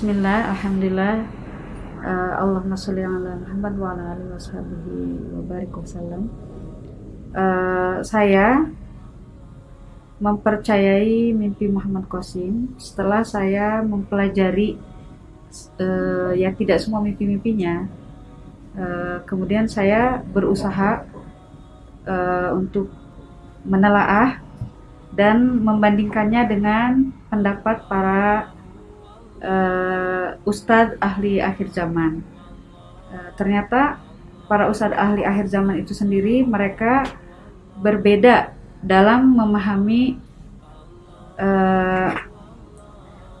Bismillah, Alhamdulillah. Uh, Allahumma sholli ala Muhammad wa ala alihi washabihi wa barik wasallam uh, Saya mempercayai mimpi Muhammad Qasim setelah saya mempelajari uh, ya tidak semua mimpi-mimpinya. Uh, kemudian saya berusaha uh, untuk menelaah dan membandingkannya dengan pendapat para uh, ustadz ahli akhir zaman. Uh, ternyata para ustadz ahli akhir zaman itu sendiri mereka berbeda dalam memahami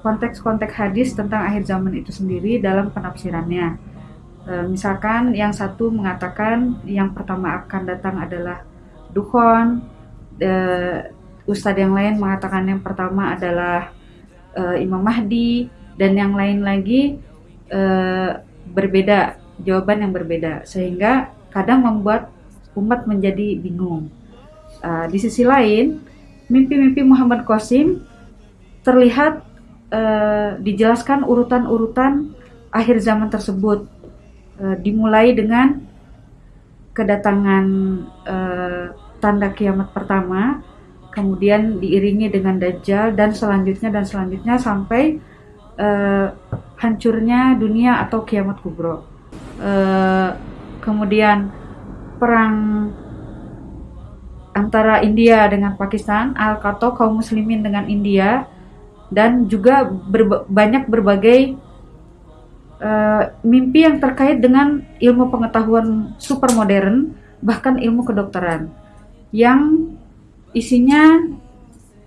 konteks konteks-konteks hadis tentang akhir zaman itu sendiri dalam penafsirannya. Uh, misalkan yang satu mengatakan yang pertama akan datang adalah dukhon, uh, ustadz yang lain mengatakan yang pertama adalah uh, Imam Mahdi, dan yang lain lagi uh, berbeda jawaban yang berbeda sehingga kadang membuat umat menjadi bingung. Uh, di sisi lain, mimpi-mimpi Muhammad Qasim terlihat uh, dijelaskan urutan-urutan akhir zaman tersebut, uh, dimulai dengan kedatangan uh, tanda kiamat pertama, kemudian diiringi dengan Dajjal dan selanjutnya dan selanjutnya sampai uh, hancurnya dunia atau kiamat kubro. Uh, kemudian perang antara India dengan Pakistan, Al-Qato kaum muslimin dengan India dan juga berba banyak berbagai uh, mimpi yang terkait dengan ilmu pengetahuan super modern bahkan ilmu kedokteran yang isinya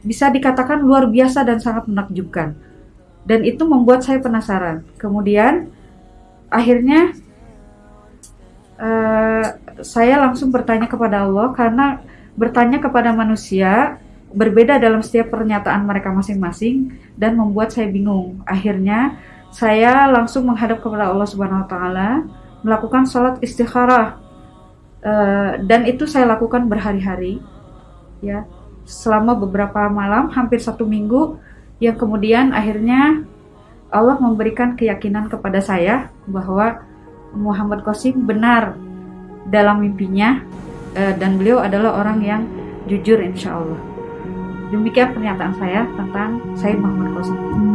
bisa dikatakan luar biasa dan sangat menakjubkan dan itu membuat saya penasaran. Kemudian akhirnya uh, saya langsung bertanya kepada Allah karena bertanya kepada manusia berbeda dalam setiap pernyataan mereka masing-masing dan membuat saya bingung. Akhirnya saya langsung menghadap kepada Allah Subhanahu wa taala, melakukan sholat istikharah. Uh, dan itu saya lakukan berhari-hari ya selama beberapa malam hampir satu minggu yang kemudian akhirnya Allah memberikan keyakinan kepada saya bahwa Muhammad Qasim benar dalam mimpinya eh, dan beliau adalah orang yang jujur insya Allah. Demikian pernyataan saya tentang Said Muhammad Qasim.